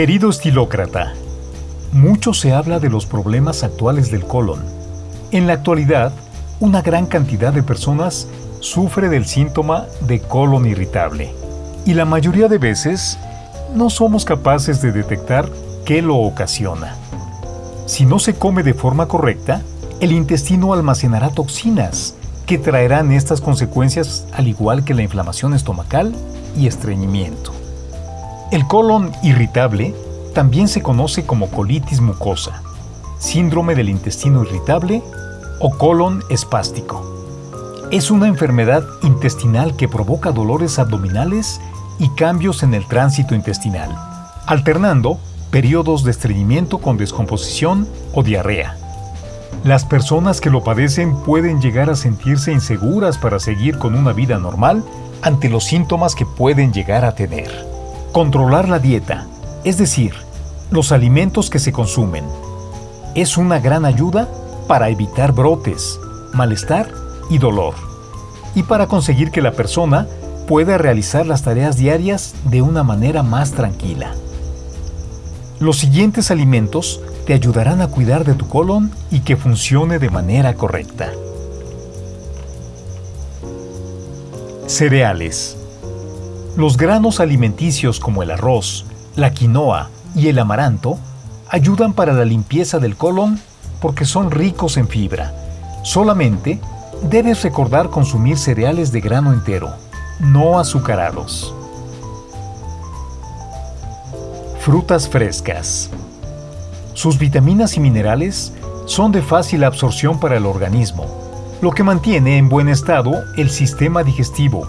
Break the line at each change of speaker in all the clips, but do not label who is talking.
Querido estilócrata, mucho se habla de los problemas actuales del colon. En la actualidad, una gran cantidad de personas sufre del síntoma de colon irritable y la mayoría de veces no somos capaces de detectar qué lo ocasiona. Si no se come de forma correcta, el intestino almacenará toxinas que traerán estas consecuencias al igual que la inflamación estomacal y estreñimiento. El colon irritable también se conoce como colitis mucosa, síndrome del intestino irritable o colon espástico. Es una enfermedad intestinal que provoca dolores abdominales y cambios en el tránsito intestinal, alternando periodos de estreñimiento con descomposición o diarrea. Las personas que lo padecen pueden llegar a sentirse inseguras para seguir con una vida normal ante los síntomas que pueden llegar a tener. Controlar la dieta, es decir, los alimentos que se consumen, es una gran ayuda para evitar brotes, malestar y dolor, y para conseguir que la persona pueda realizar las tareas diarias de una manera más tranquila. Los siguientes alimentos te ayudarán a cuidar de tu colon y que funcione de manera correcta. Cereales. Los granos alimenticios como el arroz, la quinoa y el amaranto ayudan para la limpieza del colon porque son ricos en fibra. Solamente debes recordar consumir cereales de grano entero, no azucarados. Frutas frescas. Sus vitaminas y minerales son de fácil absorción para el organismo, lo que mantiene en buen estado el sistema digestivo,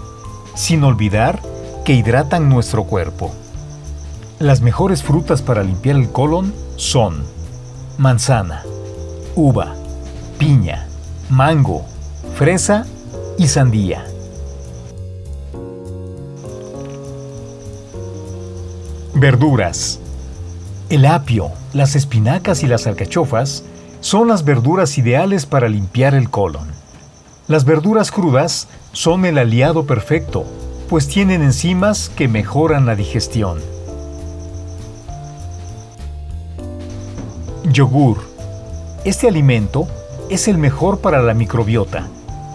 sin olvidar que hidratan nuestro cuerpo. Las mejores frutas para limpiar el colon son manzana, uva, piña, mango, fresa y sandía. Verduras. El apio, las espinacas y las alcachofas son las verduras ideales para limpiar el colon. Las verduras crudas son el aliado perfecto, pues tienen enzimas que mejoran la digestión. Yogur. Este alimento es el mejor para la microbiota,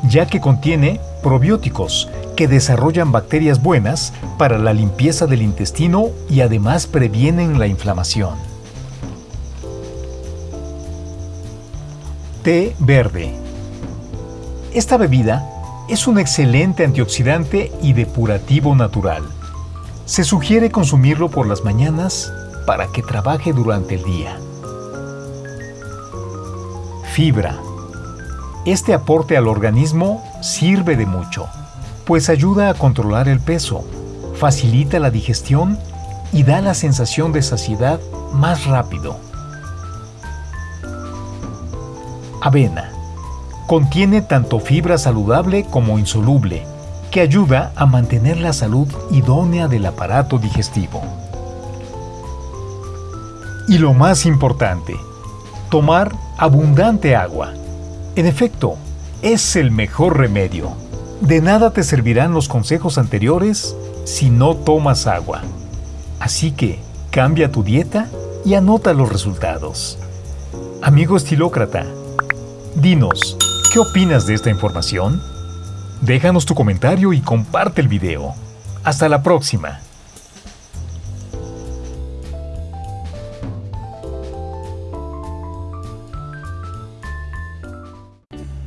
ya que contiene probióticos que desarrollan bacterias buenas para la limpieza del intestino y además previenen la inflamación. Té verde. Esta bebida es un excelente antioxidante y depurativo natural. Se sugiere consumirlo por las mañanas para que trabaje durante el día. Fibra. Este aporte al organismo sirve de mucho pues ayuda a controlar el peso, facilita la digestión y da la sensación de saciedad más rápido. Avena. Contiene tanto fibra saludable como insoluble, que ayuda a mantener la salud idónea del aparato digestivo. Y lo más importante, tomar abundante agua. En efecto, es el mejor remedio. De nada te servirán los consejos anteriores si no tomas agua. Así que cambia tu dieta y anota los resultados. Amigo estilócrata, dinos, ¿qué opinas de esta información? Déjanos tu comentario y comparte el video. Hasta la próxima.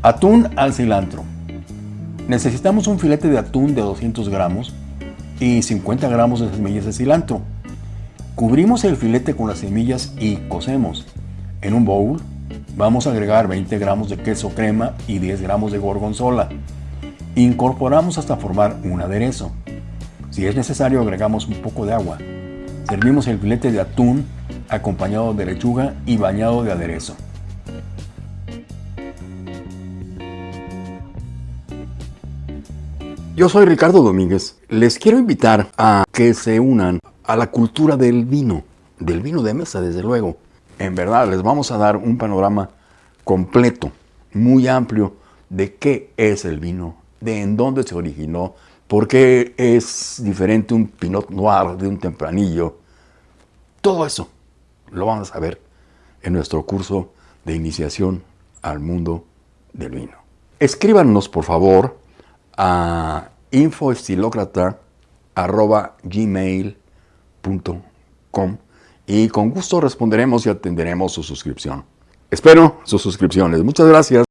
Atún al cilantro. Necesitamos un filete de atún de 200 gramos y 50 gramos de semillas de cilantro. Cubrimos el filete con las semillas y cocemos. En un bowl vamos a agregar 20 gramos de queso crema y 10 gramos de gorgonzola. Incorporamos hasta formar un aderezo. Si es necesario agregamos un poco de agua. Servimos el filete de atún acompañado de lechuga y bañado de aderezo. Yo soy Ricardo Domínguez. Les quiero invitar a que se unan a la cultura del vino, del vino de mesa, desde luego. En verdad, les vamos a dar un panorama completo, muy amplio, de qué es el vino, de en dónde se originó, por qué es diferente un Pinot Noir de un tempranillo, Todo eso lo vamos a ver en nuestro curso de iniciación al mundo del vino. Escríbanos, por favor, a infoestilocrata.gmail.com y con gusto responderemos y atenderemos su suscripción. Espero sus suscripciones. Muchas gracias.